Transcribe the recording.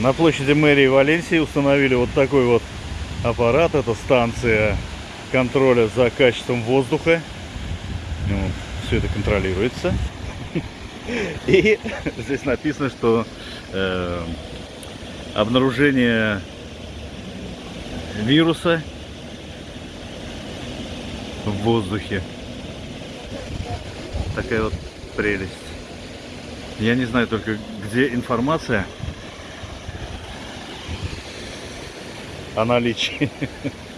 На площади мэрии Валенсии установили вот такой вот аппарат. Это станция контроля за качеством воздуха. все это контролируется. И здесь написано, что э, обнаружение вируса в воздухе. Такая вот прелесть. Я не знаю только, где информация о наличии